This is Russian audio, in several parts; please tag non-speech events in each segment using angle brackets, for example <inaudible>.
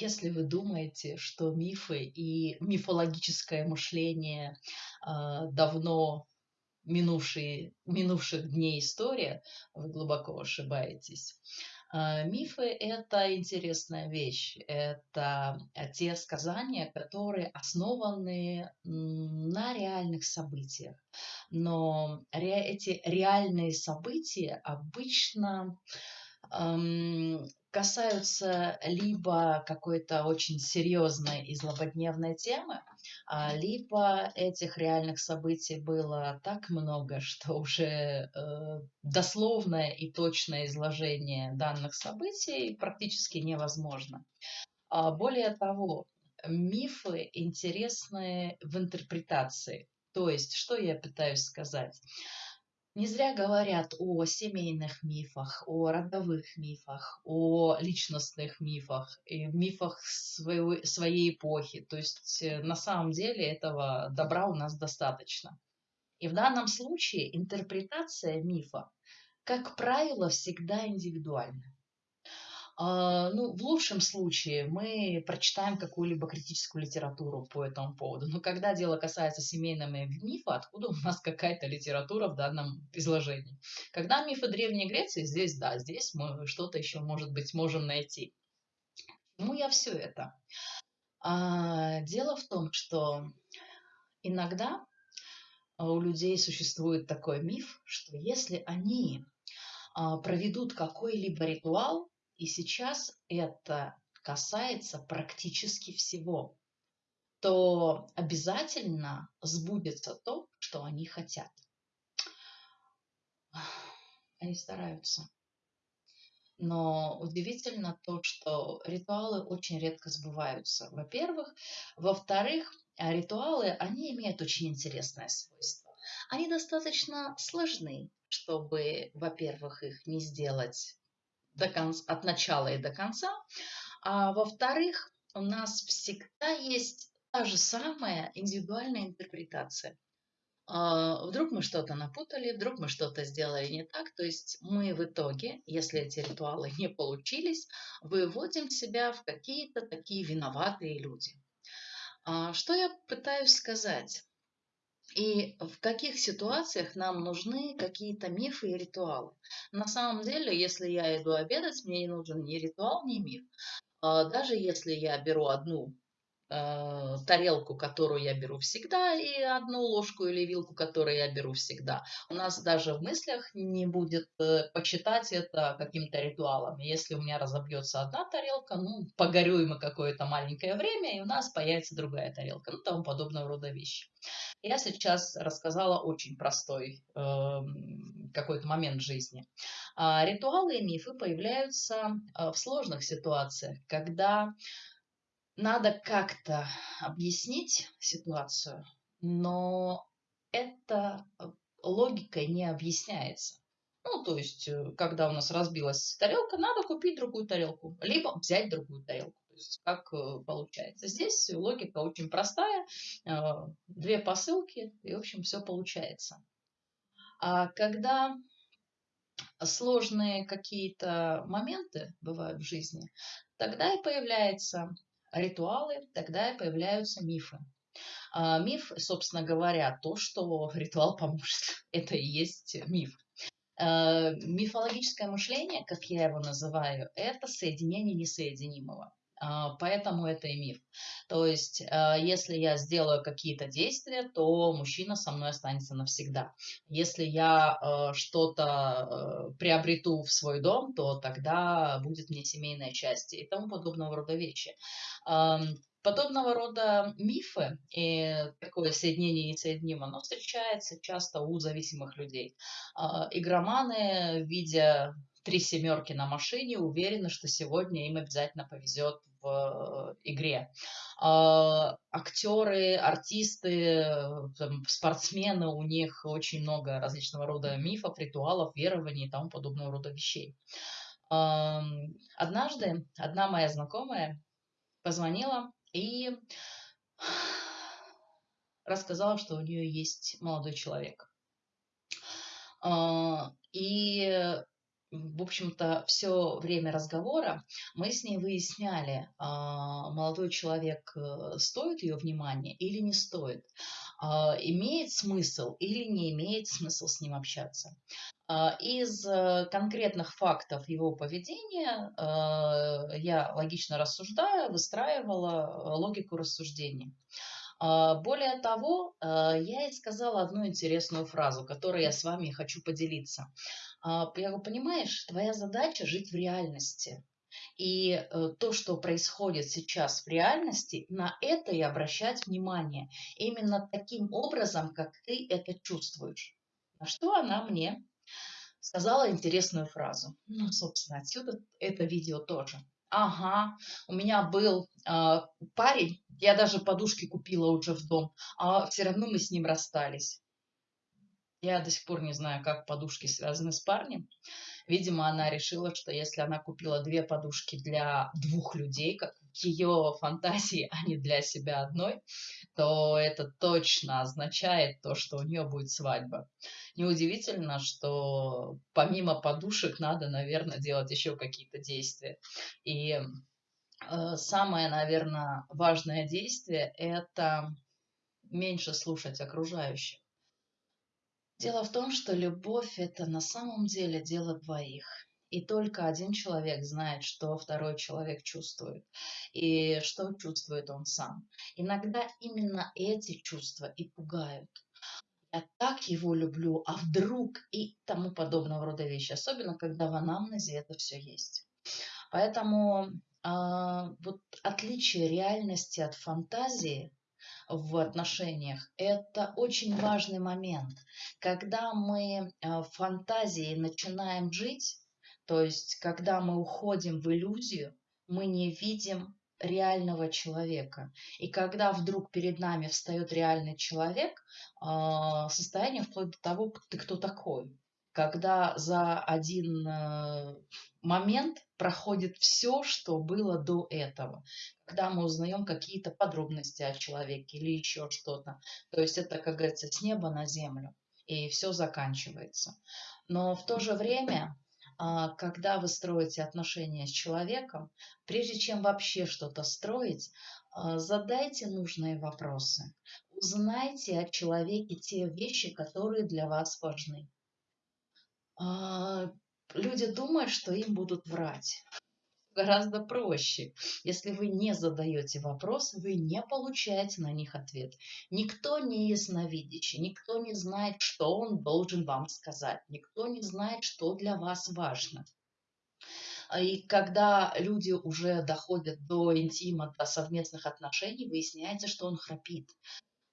Если вы думаете, что мифы и мифологическое мышление а, давно минувшие, минувших дней история, вы глубоко ошибаетесь. А, мифы – это интересная вещь. Это те сказания, которые основаны на реальных событиях. Но эти реальные события обычно касаются либо какой-то очень серьезной и злободневной темы, а, либо этих реальных событий было так много, что уже э, дословное и точное изложение данных событий практически невозможно. А, более того, мифы интересны в интерпретации. То есть, что я пытаюсь сказать? Не зря говорят о семейных мифах, о родовых мифах, о личностных мифах, и мифах своего, своей эпохи. То есть э, на самом деле этого добра у нас достаточно. И в данном случае интерпретация мифа, как правило, всегда индивидуальна. А, ну, в лучшем случае мы прочитаем какую-либо критическую литературу по этому поводу. Но когда дело касается семейного мифа, откуда у нас какая-то литература в данном изложении? Когда мифы Древней Греции, здесь да, здесь мы что-то еще, может быть, можем найти. Ну, я все это. А, дело в том, что иногда у людей существует такой миф, что если они а, проведут какой-либо ритуал, и сейчас это касается практически всего, то обязательно сбудется то, что они хотят. Они стараются. Но удивительно то, что ритуалы очень редко сбываются. Во-первых. Во-вторых, ритуалы, они имеют очень интересное свойство. Они достаточно сложны, чтобы, во-первых, их не сделать до конца, от начала и до конца. А во-вторых, у нас всегда есть та же самая индивидуальная интерпретация. А, вдруг мы что-то напутали, вдруг мы что-то сделали не так. То есть мы в итоге, если эти ритуалы не получились, выводим себя в какие-то такие виноватые люди. А, что я пытаюсь сказать? И в каких ситуациях нам нужны какие-то мифы и ритуалы. На самом деле, если я иду обедать, мне не нужен ни ритуал, ни миф. А даже если я беру одну Э, тарелку, которую я беру всегда, и одну ложку или вилку, которую я беру всегда. У нас даже в мыслях не будет э, почитать это каким-то ритуалом. Если у меня разобьется одна тарелка, ну, погорюем мы какое-то маленькое время, и у нас появится другая тарелка, ну, тому подобного рода вещи. Я сейчас рассказала очень простой э, какой-то момент жизни. А ритуалы и мифы появляются э, в сложных ситуациях, когда надо как-то объяснить ситуацию, но это э, логикой не объясняется. Ну, то есть, э, когда у нас разбилась тарелка, надо купить другую тарелку, либо взять другую тарелку. Есть, как э, получается. Здесь логика очень простая. Две посылки, и, в общем, все получается. А когда сложные какие-то моменты бывают в жизни, тогда и появляется ритуалы, тогда и появляются мифы. А миф, собственно говоря, то, что <laughs> ритуал поможет. Это и есть миф. А, мифологическое мышление, как я его называю, это соединение несоединимого. А, поэтому это и миф. То есть, а, если я сделаю какие-то действия, то мужчина со мной останется навсегда. Если я а, что-то приобрету в свой дом, то тогда будет мне семейное счастье и тому подобного рода вещи. Подобного рода мифы и такое соединение несоединимо, оно встречается часто у зависимых людей. Игроманы, видя три семерки на машине, уверены, что сегодня им обязательно повезет в э, игре. А, актеры, артисты, там, спортсмены, у них очень много различного рода мифов, ритуалов, верований и тому подобного рода вещей. Однажды одна моя знакомая позвонила и рассказала, что у нее есть молодой человек. А, и в общем-то, все время разговора мы с ней выясняли, а, молодой человек э, стоит ее внимания или не стоит, а, имеет смысл или не имеет смысл с ним общаться. А, из э, конкретных фактов его поведения э, я логично рассуждая, выстраивала логику рассуждения. Более того, я ей сказала одну интересную фразу, которой я с вами хочу поделиться. А, я говорю, понимаешь, твоя задача жить в реальности. И э, то, что происходит сейчас в реальности, на это и обращать внимание. Именно таким образом, как ты это чувствуешь. На что она мне сказала интересную фразу. Ну, собственно, отсюда это видео тоже. Ага, у меня был э, парень, я даже подушки купила уже в дом, а все равно мы с ним расстались. Я до сих пор не знаю, как подушки связаны с парнем. Видимо, она решила, что если она купила две подушки для двух людей, как в ее фантазии, а не для себя одной, то это точно означает то, что у нее будет свадьба. Неудивительно, что помимо подушек надо, наверное, делать еще какие-то действия. И э, самое, наверное, важное действие – это меньше слушать окружающих. Дело в том, что любовь – это на самом деле дело двоих. И только один человек знает, что второй человек чувствует, и что чувствует он сам. Иногда именно эти чувства и пугают. Я так его люблю, а вдруг и тому подобного рода вещи, особенно когда в анамнезе это все есть. Поэтому э, вот отличие реальности от фантазии в отношениях, это очень важный момент. Когда мы э, в фантазии начинаем жить, то есть когда мы уходим в иллюзию, мы не видим реального человека. И когда вдруг перед нами встает реальный человек, а, состояние вплоть до того, ты кто такой. Когда за один э, момент проходит все, что было до этого когда мы узнаем какие-то подробности о человеке или еще что-то. То есть это, как говорится, с неба на землю, и все заканчивается. Но в то же время, а, когда вы строите отношения с человеком, прежде чем вообще что-то строить, а, задайте нужные вопросы. Узнайте о человеке те вещи, которые для вас важны. А, люди думают, что им будут врать гораздо проще. Если вы не задаете вопросы, вы не получаете на них ответ. Никто не ясновидящий, никто не знает, что он должен вам сказать, никто не знает, что для вас важно. А и когда люди уже доходят до интима, до совместных отношений, выясняется, что он храпит.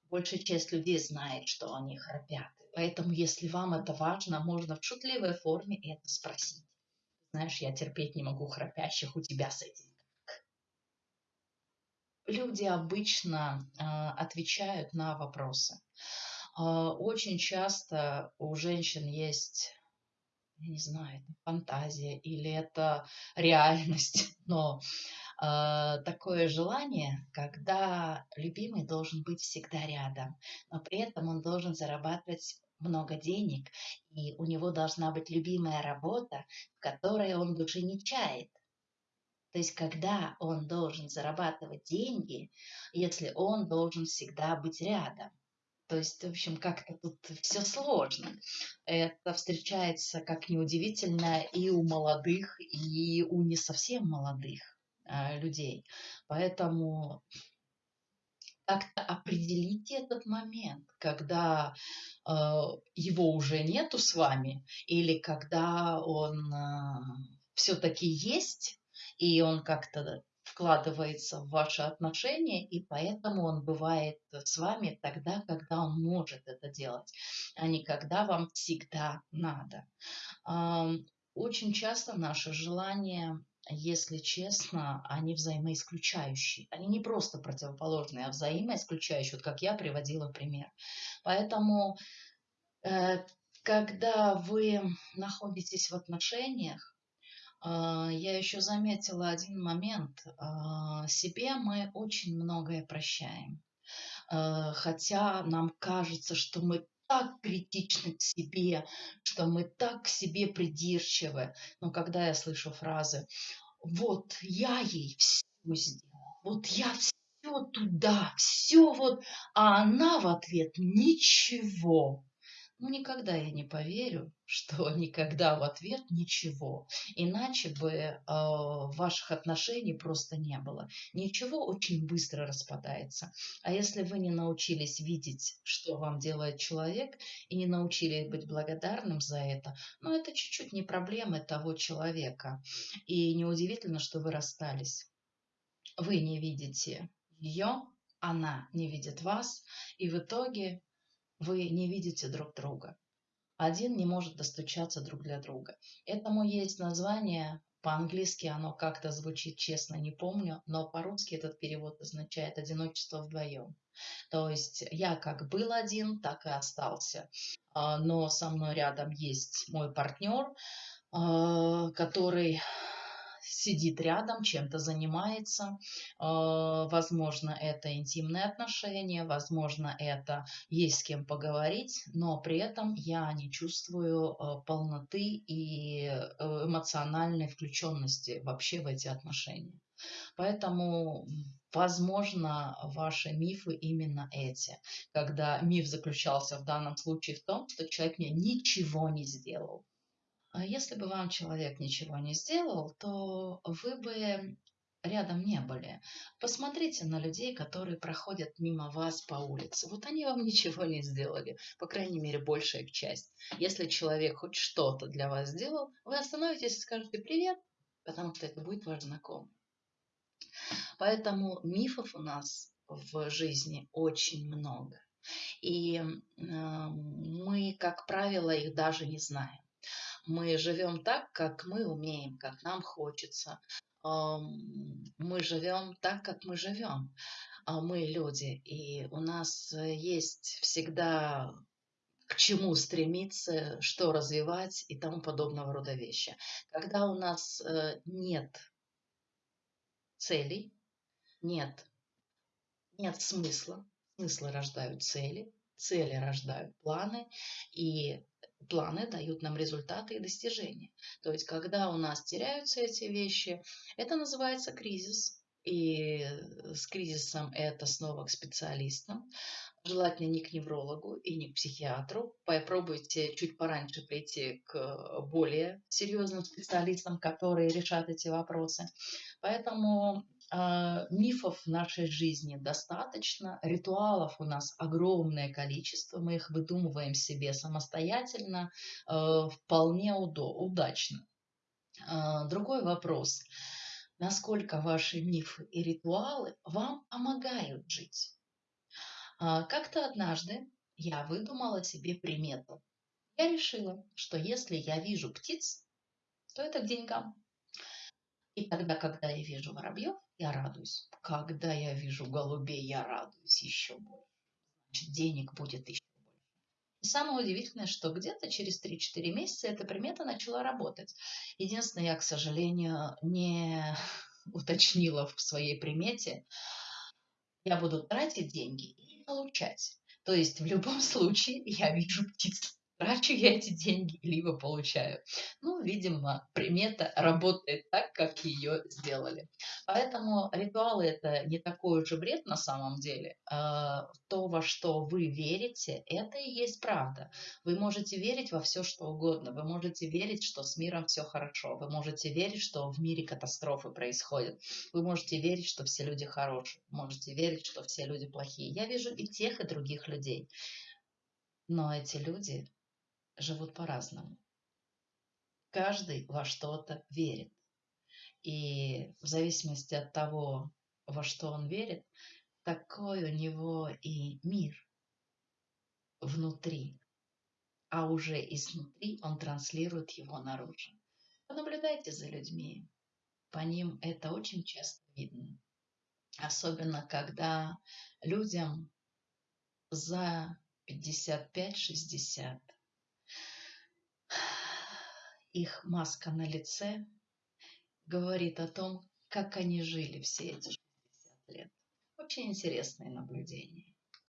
Большая часть людей знает, что они храпят. Поэтому, если вам это важно, можно в шутливой форме это спросить. Знаешь, я терпеть не могу храпящих у тебя с этим. Люди обычно э, отвечают на вопросы. Э, очень часто у женщин есть, я не знаю, фантазия или это реальность, <laughs> но э, такое желание, когда любимый должен быть всегда рядом, но при этом он должен зарабатывать много денег, и у него должна быть любимая работа, в которой он уже не чает. То есть, когда он должен зарабатывать деньги, если он должен всегда быть рядом. То есть, в общем, как-то тут все сложно. Это встречается, как неудивительно, и у молодых, и у не совсем молодых э, людей. Поэтому как-то определите этот момент, когда э, его уже нету с вами, или когда он э, все-таки есть, и он как-то вкладывается в ваши отношения, и поэтому он бывает с вами тогда, когда он может это делать, а не когда вам всегда надо. Э, очень часто наше желание если честно, они взаимоисключающие. Они не просто противоположные, а взаимоисключающие, вот как я приводила пример. Поэтому, э, когда вы находитесь в отношениях, э, я еще заметила один момент. Э, себе мы очень многое прощаем. Хотя нам кажется, что мы так критичны к себе, что мы так к себе придирчивы. Но когда я слышу фразы «вот я ей все сделал, вот я все туда, все вот», а она в ответ «ничего», ну, никогда я не поверю, <laughs> что никогда в ответ ничего. Иначе бы э, ваших отношений просто не было. Ничего очень быстро распадается. А если вы не научились видеть, что вам делает человек, и не научились быть благодарным за это, ну, это чуть-чуть не проблемы того человека. И неудивительно, что вы расстались. Вы не видите ее, она не видит вас, и в итоге вы не видите друг друга. Один не может достучаться друг для друга. Этому есть название, по-английски оно как-то звучит, честно, не помню, но по-русски этот перевод означает «одиночество вдвоем». То есть я как был один, так и остался. А, но со мной рядом есть мой партнер, а, который сидит рядом, чем-то занимается. А, возможно, это интимные отношения, возможно, это есть с кем поговорить, но при этом я не чувствую а, полноты и э, эмоциональной включенности вообще в эти отношения. Поэтому, возможно, ваши мифы именно эти, когда миф заключался в данном случае в том, что человек мне ничего не сделал. А если бы вам человек ничего не сделал, то вы бы рядом не были. Посмотрите на людей, которые проходят мимо вас по улице. Вот они вам <laughs> ничего не сделали, по крайней мере, большая их часть. Если человек хоть что-то для вас сделал, вы остановитесь и скажете «привет», потому что это будет ваш знакомый. Поэтому мифов у нас в жизни очень много. И мы, как правило, их даже не знаем. Мы живем так, как мы умеем, как нам хочется. Мы живем так, как мы живем. А мы люди, и у нас э, есть всегда к чему стремиться, что развивать и тому подобного рода вещи. Когда у нас э, нет целей, нет, нет смысла, смыслы рождают цели, цели рождают планы, и планы дают нам результаты и достижения. То есть, когда у нас теряются эти вещи, это называется кризис. И с кризисом это снова к специалистам. Желательно не к неврологу и не к психиатру. Попробуйте чуть пораньше прийти к более серьезным специалистам, которые решат эти вопросы. Поэтому мифов в нашей жизни достаточно, ритуалов у нас огромное количество, мы их выдумываем себе самостоятельно, э, вполне удачно. А, другой вопрос. Насколько ваши мифы и ритуалы вам помогают жить? А, как-то однажды я выдумала себе примету. Я решила, что если я вижу птиц, то это к деньгам. И тогда, когда я вижу воробьев, я радуюсь. Когда я вижу голубей, я радуюсь еще больше. Значит, денег будет еще больше. И самое удивительное, что где-то через 3-4 месяца эта примета начала работать. Единственное, я, к сожалению, не <laughs> уточнила в своей примете, я буду тратить деньги и получать. То есть в любом <laughs> случае я вижу птиц трачу я эти деньги, либо получаю. Ну, видимо, примета работает так, как ее сделали. Поэтому ритуалы это не такой уж и бред на самом деле. А, то, во что вы верите, это и есть правда. Вы можете верить во все, что угодно. Вы можете верить, что с миром все хорошо. Вы можете верить, что в мире катастрофы происходят. Вы можете верить, что все люди хорошие. Можете верить, что все люди плохие. Я вижу и тех, и других людей. Но эти люди живут по-разному. Каждый во что-то верит. И в зависимости от того, во что он верит, такой у него и мир внутри. А уже изнутри он транслирует его наружу. Понаблюдайте за людьми. По ним это очень часто видно. Особенно, когда людям за 55-60 их маска на лице говорит о том, как они жили все эти 60 лет. Очень интересное наблюдение.